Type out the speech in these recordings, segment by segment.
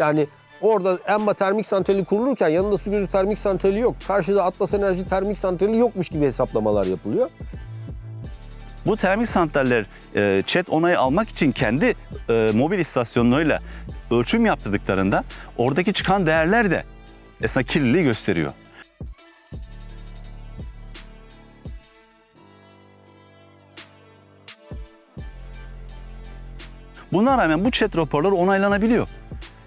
Yani orada Enba termik santrali kurulurken yanında su gözü termik santrali yok. Karşıda Atlas Enerji termik santrali yokmuş gibi hesaplamalar yapılıyor. Bu termik santraller e, ÇED onayı almak için kendi e, mobil istasyonlarıyla ölçüm yaptırdıklarında oradaki çıkan değerler de esna kirliliği gösteriyor. Buna rağmen bu ÇED raporları onaylanabiliyor.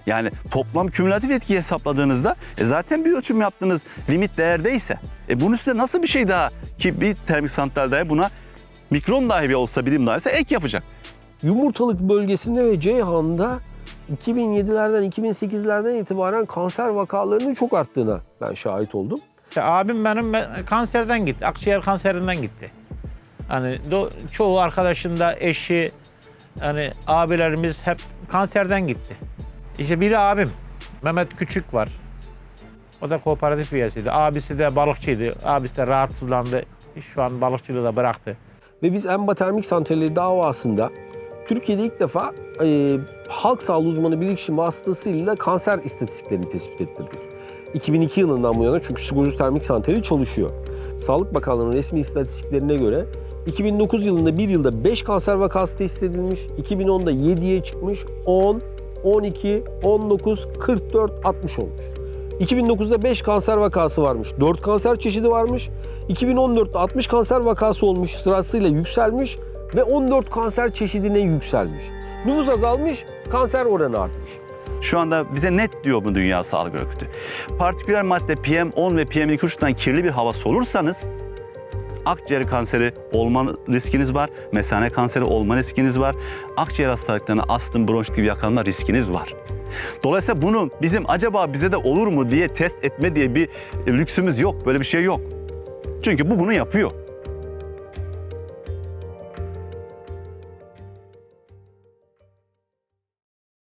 Yani toplam kümülatif etki hesapladığınızda e zaten bir ölçüm yaptığınız limit değerdeyse e bunun üstüne nasıl bir şey daha ki bir termik santral dahi buna mikron dahi bir olsa birim dahi ise ek yapacak. Yumurtalık bölgesinde ve Ceyhan'da 2007'lerden 2008'lerden itibaren kanser vakalarının çok arttığına ben şahit oldum. İşte abim benim ben- kanserden gitti. Akciğer kanserinden gitti. Hani do- çoğu arkadaşın da eşi, hani abilerimiz hep kanserden gitti. İşte biri abim. Mehmet Küçük var. O da kooperatif üyesiydi. Abisi de balıkçıydı. Abisi de rahatsızlandı. Şu an balıkçılığı da bıraktı. Ve biz Enba Termik Santrali davasında Türkiye'de ilk defa e, halk sağlığı uzmanı bilirkişi vasıtasıyla kanser istatistiklerini tespit ettirdik. 2002 yılından bu yana çünkü Sigorcu Termik Santrali çalışıyor. Sağlık Bakanlığı'nın resmi istatistiklerine göre 2009 yılında bir yılda 5 kanser vakası teşhis edilmiş, 2010'da 7'ye çıkmış, 10, 12, 19, 44, 60 olmuş. 2009'da 5 kanser vakası varmış, 4 kanser çeşidi varmış. 2014'te 60 kanser vakası olmuş, sırasıyla yükselmiş ve 14 kanser çeşidine yükselmiş. Nüfus azalmış, kanser oranı artmış. Şu anda bize net diyor bu Dünya Sağlık Örgütü. Partiküler madde PM10 ve PM2,5'tan kirli bir hava solursanız akciğer kanseri olma riskiniz var, mesane kanseri olma riskiniz var, akciğer hastalıklarına astım, bronşit gibi yakalanma riskiniz var. Dolayısıyla bunu bizim acaba bize de olur mu diye test etme diye bir lüksümüz yok. Böyle bir şey yok. Çünkü bu bunu yapıyor.